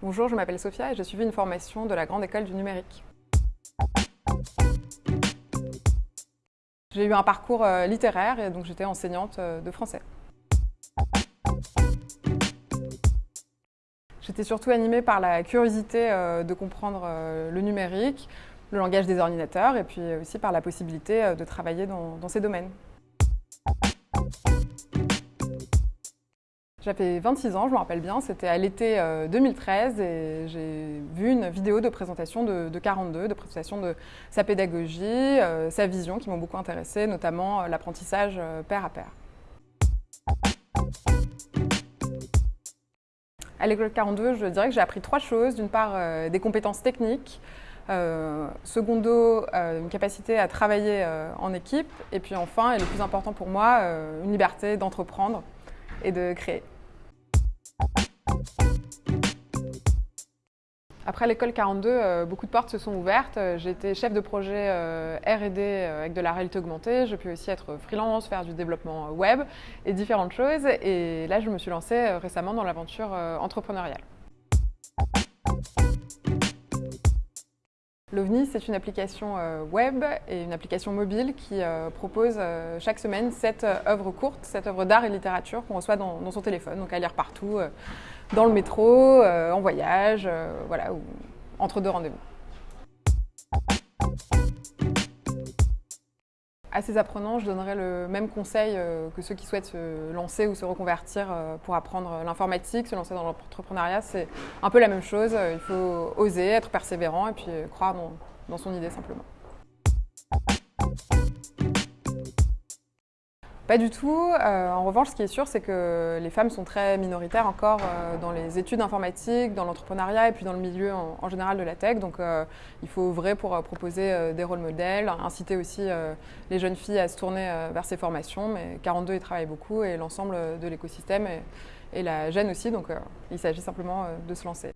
Bonjour, je m'appelle Sophia et j'ai suivi une formation de la Grande École du Numérique. J'ai eu un parcours euh, littéraire et donc j'étais enseignante euh, de français. J'étais surtout animée par la curiosité euh, de comprendre le numérique, le langage des ordinateurs et puis aussi par la possibilité de travailler dans, dans ces domaines. J'avais 26 ans, je me rappelle bien, c'était à l'été 2013 euh, et j'ai vu une vidéo de présentation de, 42, de présentation de sa pédagogie, euh, sa vision qui m'ont beaucoup intéressé, notamment euh, l'apprentissage pair à pair. À l'école 42, je dirais que j'ai appris trois choses. D'une part, des compétences techniques, secondo, une capacité à travailler en équipe, et puis enfin, et le plus important pour moi, une liberté d'entreprendre et de créer. Après l'école 42, euh, beaucoup de portes se sont ouvertes. Euh, été chef de projet euh, R&D avec de la réalité augmentée. Je peux aussi être freelance, faire du développement web et différentes choses. Et là, je me suis lancée récemment dans l'aventure entrepreneuriale. L'OVNI, c'est une application web et une application mobile qui propose chaque semaine sept œuvres courtes, sept œuvres d'art et littérature qu'on reçoit dans, son téléphone, donc à lire partout, dans le métro, euh, en voyage, euh, voilà, ou entre deux rendez-vous. À ces apprenants, je donnerais le même conseil euh, que ceux qui souhaitent se lancer ou se reconvertir pour apprendre l'informatique, se lancer dans l'entrepreneuriat. C'est un peu la même chose. Il faut oser, être persévérant et puis croire dans son idée simplement. Pas du tout. Euh, en revanche, ce qui est sûr, c'est que les femmes sont très minoritaires encore euh, dans les études informatiques, dans l'entrepreneuriat et puis dans le milieu en, général de la tech. Donc euh, il faut œuvrer pour proposer des rôles modèles, inciter aussi les jeunes filles à se tourner vers ces formations. Mais 42, ils travaillent beaucoup et l'ensemble de l'écosystème et, et, la gêne aussi. Donc il s'agit simplement de se lancer.